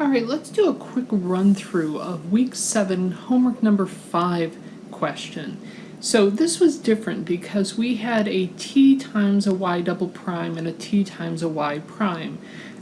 All right, let's do a quick run through of week seven, homework number five question. So this was different because we had a t times a y double prime and a t times a y prime.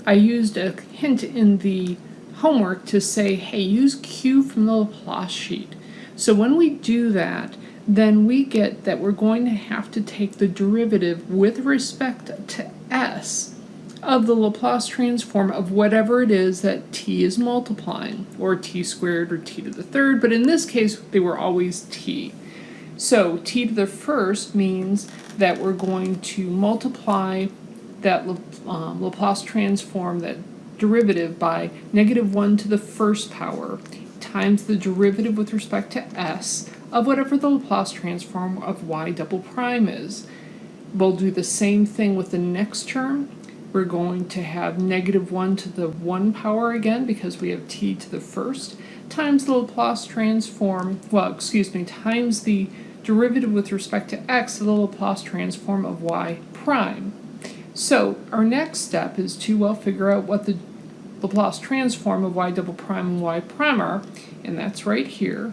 I used a hint in the homework to say, hey, use Q from the Laplace sheet. So when we do that, then we get that we're going to have to take the derivative with respect to s of the Laplace transform of whatever it is that t is multiplying, or t squared or t to the third, but in this case they were always t. So t to the first means that we're going to multiply that um, Laplace transform, that derivative, by negative 1 to the first power times the derivative with respect to s of whatever the Laplace transform of y double prime is. We'll do the same thing with the next term we're going to have negative 1 to the 1 power again because we have t to the first times the Laplace transform, well, excuse me, times the derivative with respect to x of the Laplace transform of y prime. So our next step is to, well, figure out what the Laplace transform of y double prime and y prime are, and that's right here.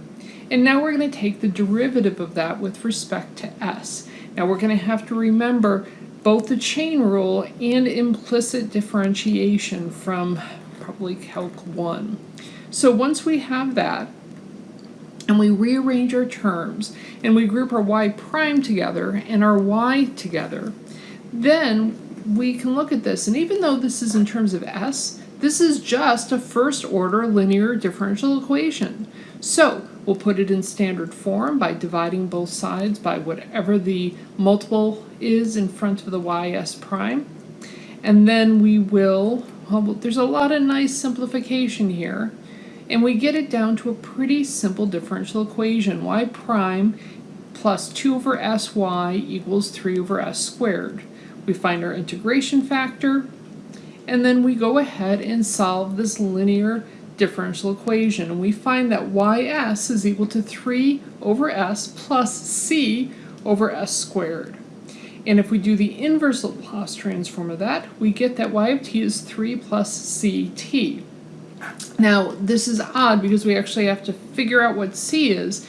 And now we're going to take the derivative of that with respect to s. Now we're going to have to remember both the chain rule and implicit differentiation from probably Calc 1. So once we have that, and we rearrange our terms, and we group our y prime together and our y together, then we can look at this, and even though this is in terms of s, this is just a first order linear differential equation. So we'll put it in standard form by dividing both sides by whatever the multiple is in front of the ys prime. And then we will, well, there's a lot of nice simplification here. And we get it down to a pretty simple differential equation. y prime plus 2 over sy equals 3 over s squared. We find our integration factor, and then we go ahead and solve this linear differential equation. And we find that ys is equal to 3 over s plus c over s squared. And if we do the inverse Laplace transform of that, we get that y of t is 3 plus ct. Now, this is odd because we actually have to figure out what c is.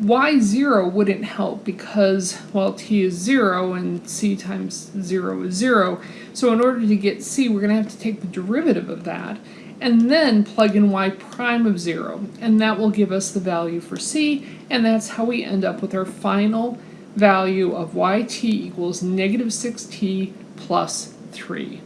y0 wouldn't help because, well, t is 0 and c times 0 is 0. So in order to get c, we're going to have to take the derivative of that and then plug in y prime of 0 and that will give us the value for c and that's how we end up with our final value of yt equals negative 6t plus 3.